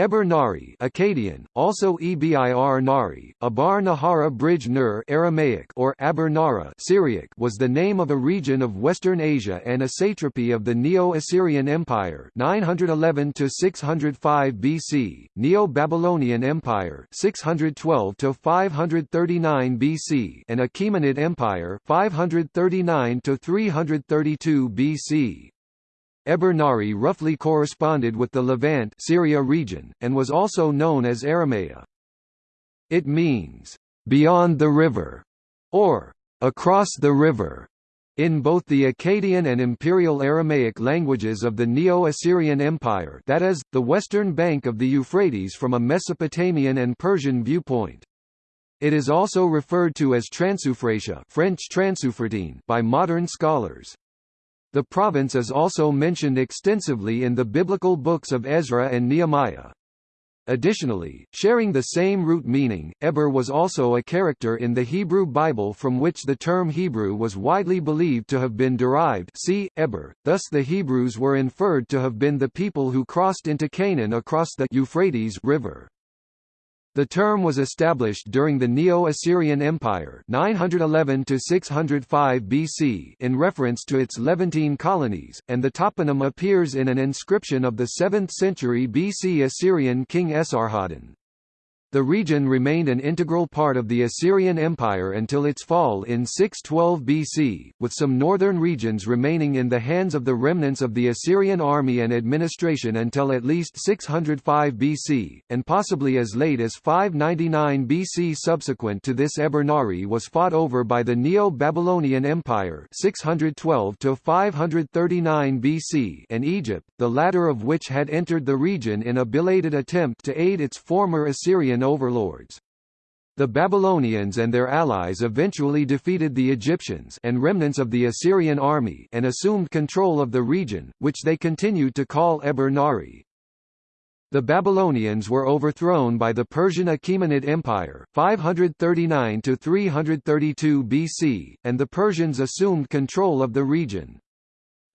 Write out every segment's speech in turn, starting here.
Eber Nari Akkadian, also Ebir Nari, Abar Nahara Bridge Nur Aramaic or Aber Nara Syriac was the name of a region of Western Asia and a satrapy of the Neo-Assyrian Empire 911 to 605 BC, Neo-Babylonian Empire 612 to 539 BC, and Achaemenid Empire 539 to 332 BC. Eber Nari roughly corresponded with the Levant Syria region, and was also known as Aramea. It means, "...beyond the river", or "...across the river", in both the Akkadian and Imperial Aramaic languages of the Neo-Assyrian Empire that is, the western bank of the Euphrates from a Mesopotamian and Persian viewpoint. It is also referred to as Transeufratia French by modern scholars. The province is also mentioned extensively in the biblical books of Ezra and Nehemiah. Additionally, sharing the same root meaning, Eber was also a character in the Hebrew Bible from which the term Hebrew was widely believed to have been derived see, Eber, thus the Hebrews were inferred to have been the people who crossed into Canaan across the Euphrates River. The term was established during the Neo-Assyrian Empire (911–605 BC in reference to its Levantine colonies, and the toponym appears in an inscription of the 7th century BC Assyrian king Esarhaddon. The region remained an integral part of the Assyrian Empire until its fall in 612 BC, with some northern regions remaining in the hands of the remnants of the Assyrian army and administration until at least 605 BC, and possibly as late as 599 BC. Subsequent to this Eber Nari was fought over by the Neo-Babylonian Empire 612 to 539 BC and Egypt, the latter of which had entered the region in a belated attempt to aid its former Assyrian overlords. The Babylonians and their allies eventually defeated the Egyptians and remnants of the Assyrian army and assumed control of the region, which they continued to call Eber Nari. The Babylonians were overthrown by the Persian Achaemenid Empire 539 to 332 BC, and the Persians assumed control of the region.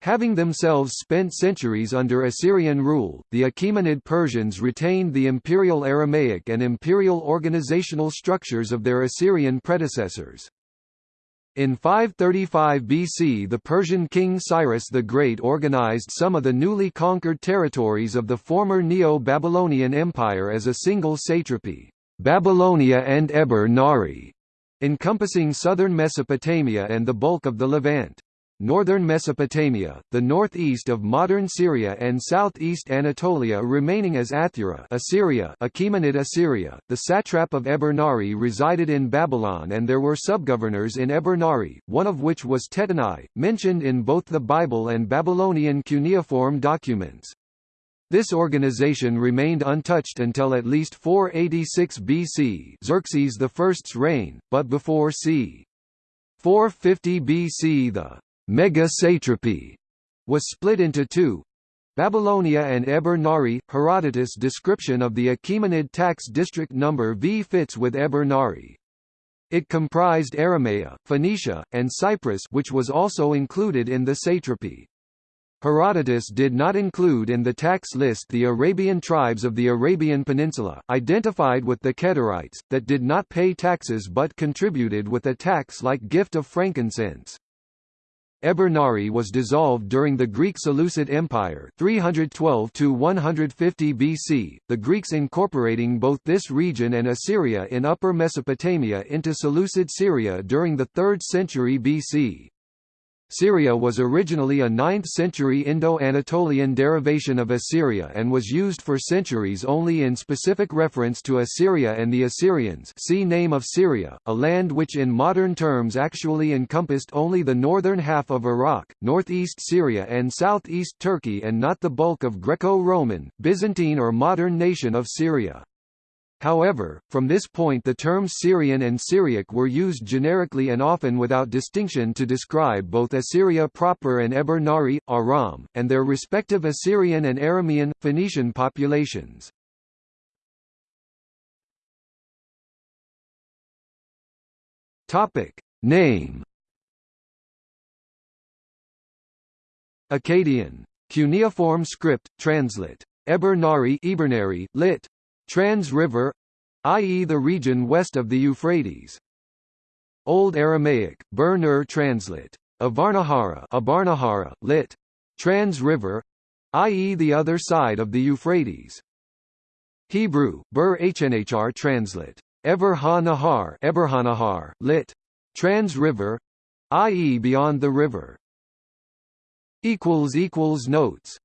Having themselves spent centuries under Assyrian rule, the Achaemenid Persians retained the imperial Aramaic and imperial organizational structures of their Assyrian predecessors. In 535 BC the Persian king Cyrus the Great organized some of the newly conquered territories of the former Neo-Babylonian Empire as a single satrapy, Babylonia and Eber Nari, encompassing southern Mesopotamia and the bulk of the Levant northern Mesopotamia, the northeast of modern Syria and southeast Anatolia remaining as Athura Assyria Achaemenid Assyria. The satrap of Eber Nari resided in Babylon and there were subgovernors in Eber Nari, one of which was Tattenai, mentioned in both the Bible and Babylonian cuneiform documents. This organization remained untouched until at least 486 BC Xerxes I's reign, but before c. 450 BC the mega-satrapy was split into two Babylonia and Eber Nari. Herodotus' description of the Achaemenid tax district number V fits with Eber Nari. It comprised Aramea, Phoenicia, and Cyprus which was also included in the satrapy. Herodotus did not include in the tax list the Arabian tribes of the Arabian Peninsula, identified with the Kedarites, that did not pay taxes but contributed with a tax-like gift of frankincense. Eber Nari was dissolved during the Greek Seleucid Empire 312 to 150 BC, the Greeks incorporating both this region and Assyria in Upper Mesopotamia into Seleucid Syria during the 3rd century BC. Syria was originally a 9th-century Indo-Anatolian derivation of Assyria and was used for centuries only in specific reference to Assyria and the Assyrians see Name of Syria, a land which in modern terms actually encompassed only the northern half of Iraq, northeast Syria and southeast Turkey and not the bulk of Greco-Roman, Byzantine or modern nation of Syria. However, from this point the terms Syrian and Syriac were used generically and often without distinction to describe both Assyria proper and Eber Nari, Aram, and their respective Assyrian and Aramean, Phoenician populations. Name Akkadian. Cuneiform script, translate Eber Nari Ibernary, lit. Trans River i.e. the region west of the Euphrates. Old Aramaic, Bur Nur translate. Avarnahara Abarnahara, lit. Trans River i.e. the other side of the Euphrates. Hebrew, Bur Hnhr translate. Ever ha Nahar lit. Trans River i.e. beyond the river. Notes